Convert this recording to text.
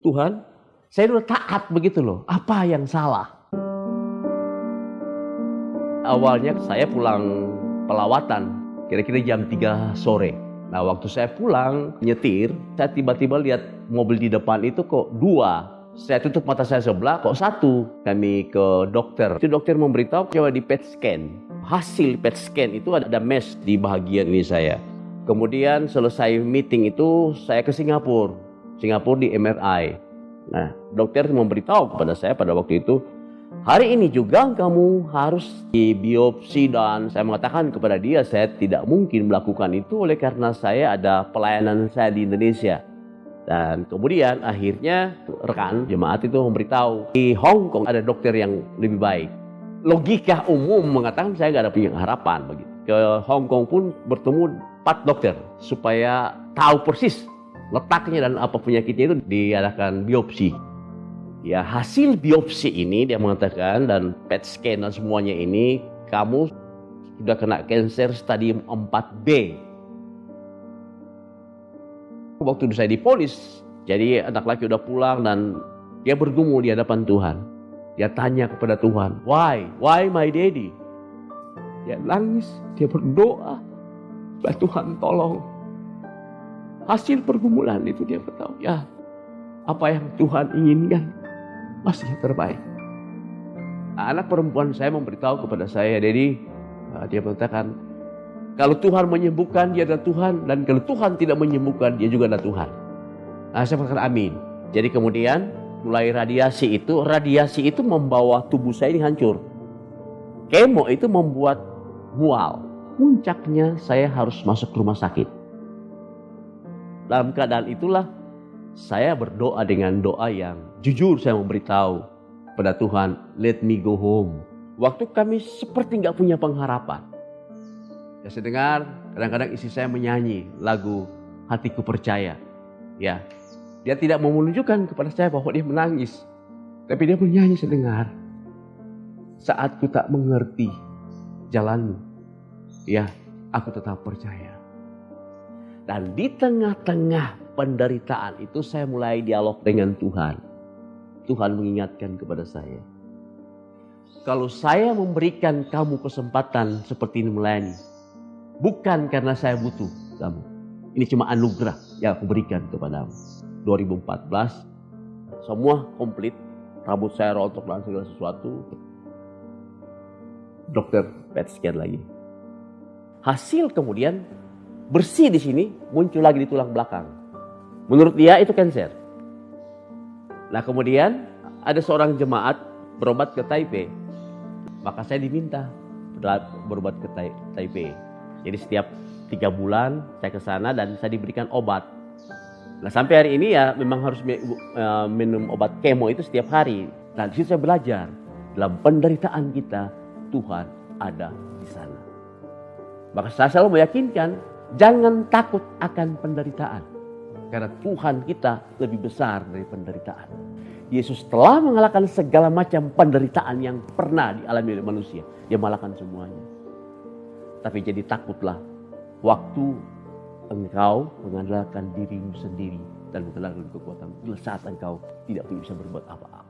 Tuhan, saya udah taat begitu loh. Apa yang salah? Awalnya saya pulang pelawatan, kira-kira jam 3 sore. Nah waktu saya pulang nyetir, saya tiba-tiba lihat mobil di depan itu kok dua. Saya tutup mata saya sebelah, kok satu. Kami ke dokter. Itu dokter memberitahu coba di PET scan. Hasil PET scan itu ada mesh di bagian ini saya. Kemudian selesai meeting itu saya ke Singapura. Singapura di MRI. Nah, dokter memberitahu kepada saya pada waktu itu, hari ini juga kamu harus di biopsi dan saya mengatakan kepada dia saya tidak mungkin melakukan itu oleh karena saya ada pelayanan saya di Indonesia. Dan kemudian akhirnya rekan jemaat itu memberitahu di Hong Kong ada dokter yang lebih baik. Logika umum mengatakan saya nggak ada punya harapan begitu. Ke Hong Kong pun bertemu empat dokter supaya tahu persis letaknya dan apa penyakitnya itu diadakan biopsi. Ya hasil biopsi ini dia mengatakan dan PET scan dan semuanya ini kamu sudah kena kanker stadium 4B. Waktu saya dipolis, jadi anak laki udah pulang dan dia bergumul di hadapan Tuhan. Dia tanya kepada Tuhan, why? Why my daddy? Dia nangis, dia berdoa. Tuhan tolong hasil pergumulan itu dia bertahu ya apa yang Tuhan inginkan masih terbaik. Anak perempuan saya memberitahu kepada saya, jadi uh, dia mengatakan kalau Tuhan menyembuhkan dia adalah Tuhan dan kalau Tuhan tidak menyembuhkan dia juga adalah Tuhan. Nah, saya mengatakan amin. Jadi kemudian mulai radiasi itu, radiasi itu membawa tubuh saya ini hancur. Kemo itu membuat mual. Puncaknya saya harus masuk rumah sakit. Dalam keadaan itulah saya berdoa dengan doa yang jujur saya memberitahu pada Tuhan, let me go home. Waktu kami seperti nggak punya pengharapan. Ya saya dengar kadang-kadang isi saya menyanyi lagu Hatiku Percaya. Ya, dia tidak mau menunjukkan kepada saya bahwa dia menangis. Tapi dia menyanyi sedengar. Saat ku tak mengerti jalanmu, ya aku tetap percaya. Dan di tengah-tengah penderitaan itu saya mulai dialog dengan Tuhan. Tuhan mengingatkan kepada saya. Kalau saya memberikan kamu kesempatan seperti ini melayani. Bukan karena saya butuh kamu. Ini cuma anugerah yang aku berikan kepadamu. 2014 semua komplit. Rambut saya rontok dan segala sesuatu. Dokter PET scan lagi. Hasil kemudian bersih di sini, muncul lagi di tulang belakang. Menurut dia itu cancer. Nah kemudian ada seorang jemaat berobat ke Taipei. Maka saya diminta berobat ke Taipei. Jadi setiap tiga bulan saya ke sana dan saya diberikan obat. Nah sampai hari ini ya memang harus e, minum obat kemo itu setiap hari. Nah di saya belajar dalam penderitaan kita Tuhan ada di sana. Maka saya selalu meyakinkan Jangan takut akan penderitaan. Karena Tuhan kita lebih besar dari penderitaan. Yesus telah mengalahkan segala macam penderitaan yang pernah dialami oleh manusia. Dia mengalahkan semuanya. Tapi jadi takutlah waktu engkau mengandalkan dirimu sendiri dan mengandalkan kekuatan. Bila saat engkau tidak bisa berbuat apa-apa.